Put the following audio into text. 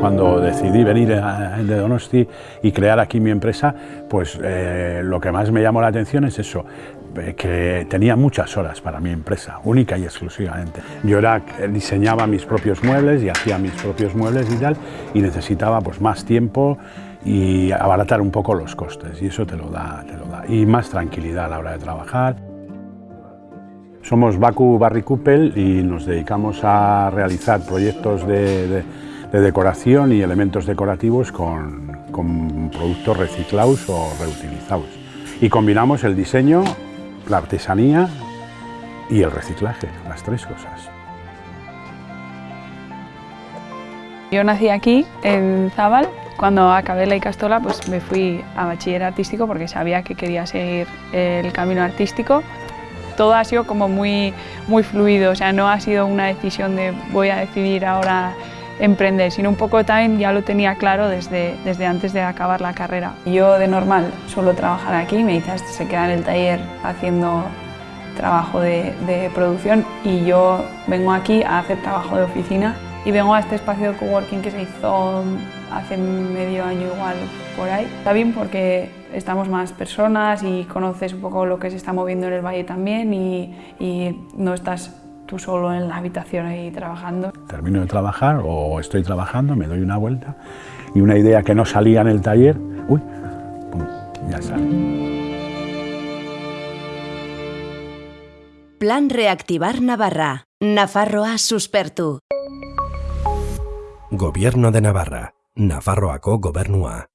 cuando decidí venir a, de Donosti y crear aquí mi empresa, pues eh, lo que más me llamó la atención es eso, eh, que tenía muchas horas para mi empresa, única y exclusivamente. Yo era, diseñaba mis propios muebles y hacía mis propios muebles y tal, y necesitaba pues más tiempo y abaratar un poco los costes, y eso te lo da, te lo da. y más tranquilidad a la hora de trabajar. Somos Baku Barry Kupel y nos dedicamos a realizar proyectos de, decoración y elementos decorativos con, con productos reciclados o reutilizados. Y combinamos el diseño la artesanía y el reciclaje, las tres cosas. Yo nací aquí, en Zabal. Cuando acabé la Icastola pues me fui a bachiller artístico porque sabía que quería seguir el camino artístico. Todo ha sido como muy, muy fluido, o sea, no ha sido una decisión de voy a decidir ahora emprender, sino un poco también ya lo tenía claro desde, desde antes de acabar la carrera. Yo de normal suelo trabajar aquí, me dice, se queda en el taller haciendo trabajo de, de, producción y yo vengo aquí a hacer trabajo de oficina y vengo a este espacio de coworking que se hizo hace medio año igual por ahí. Está bien porque estamos más personas y conoces un poco lo que se está moviendo en el valle también y, y no estás tú solo en la habitación ahí trabajando. Termino de trabajar o estoy trabajando, me doy una vuelta y una idea que no salía en el taller, uy, ya sale. Plan Reactivar Navarra. Nafarroa suspertu. Gobierno de Navarra. Nafarroako gobernua.